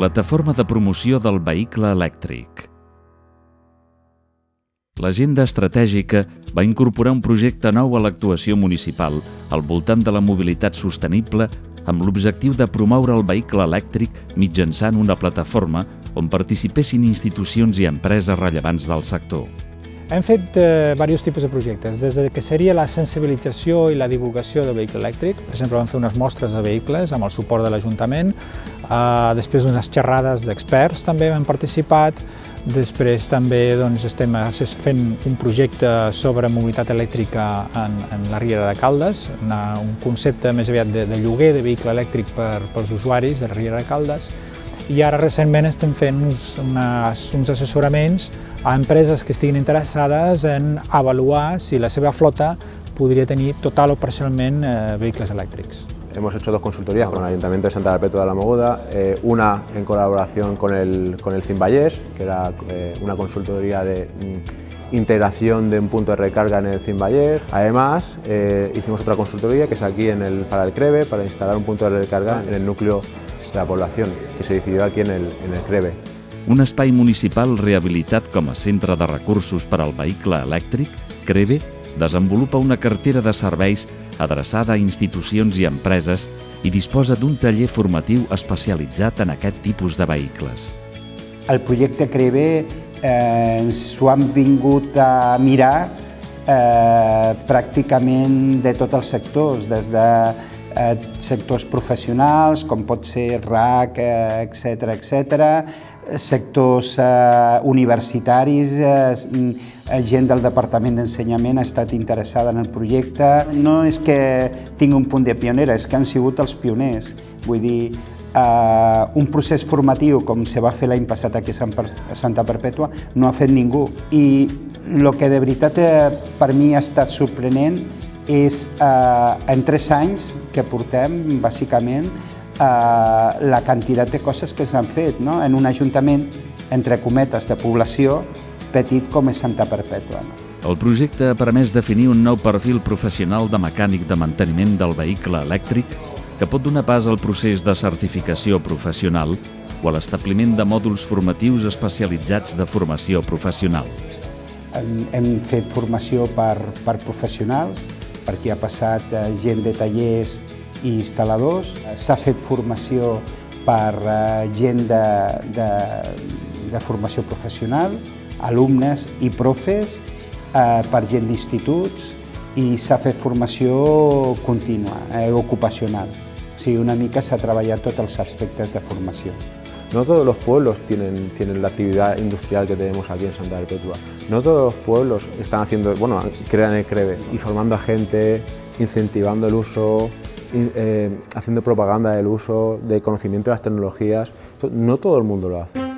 Plataforma de promoció del vehicle elèctric. L'agenda estratègica va incorporar un projecte nou a l'actuació municipal al voltant de la mobilitat sostenible amb l'objectiu de promoure el vehicle elèctric mitjançant una plataforma on participessin institucions i empreses rellevants del sector. Hem fet eh, diversos tipus de projectes, des de que seria la sensibilització i la divulgació del vehicle elèctric, per exemple vam fer unes mostres de vehicles amb el suport de l'Ajuntament, eh, després unes xerrades d'experts també hem participat, Després també doncs, estem fent un projecte sobre mobilitat elèctrica en, la Riera de Caldes, un concepte més aviat de, de lloguer de vehicle elèctric per, pels usuaris de la Riera de Caldes i ara recentment estem fent uns, unes, uns assessoraments a empreses que estiguin interessades en avaluar si la seva flota podria tenir total o parcialment eh, vehicles elèctrics. Hemos hecho dos consultorías con el Ayuntamiento de Santa Perpetua de la Mogoda, eh, una en colaboración con el, con el Cimballés, que era eh, una consultoría de mm, integración de un punto de recarga en el Cimballés. Además, eh, hicimos otra consultoría que es aquí en el, para el CREVE, para instalar un punto de recarga en el núcleo la población, que se decidió aquí en el, en el CREVE. Un espai municipal rehabilitat com a centre de recursos per al vehicle elèctric, CREVE, desenvolupa una cartera de serveis adreçada a institucions i empreses i disposa d'un taller formatiu especialitzat en aquest tipus de vehicles. El projecte CREVE eh, ens ho han vingut a mirar eh, pràcticament de tots els sectors, des de eh, sectors professionals, com pot ser RAC, etc eh, etc, sectors eh, universitaris, eh, gent del Departament d'Ensenyament ha estat interessada en el projecte. No és que tingui un punt de pionera, és que han sigut els pioners. Vull dir, un procés formatiu com se va fer l'any passat aquí a Santa Perpètua no ha fet ningú. I el que de veritat per mi ha estat sorprenent és eh, en tres anys que portem, bàsicament, eh, la quantitat de coses que s'han fet no? en un ajuntament, entre cometes, de població, petit com és Santa Perpètua. No? El projecte ha permès definir un nou perfil professional de mecànic de manteniment del vehicle elèctric que pot donar pas al procés de certificació professional o a l'establiment de mòduls formatius especialitzats de formació professional. Hem, hem fet formació per, per professionals, perquè ha passat eh, gent de tallers i instal·ladors. S'ha fet formació per eh, gent de, de, de formació professional, alumnes i profes eh, per gent d'instituts i s'ha fet formació contínua, eh, ocupacional. O sigui, una mica s'ha treballat tots els aspectes de formació. No todos los pueblos tienen, tienen la actividad industrial que tenemos aquí en Santa Perpetua. No todos los pueblos están haciendo, bueno, crean el CREVE y formando a gente, incentivando el uso, eh, haciendo propaganda del uso, de conocimiento de las tecnologías. No todo el mundo lo hace.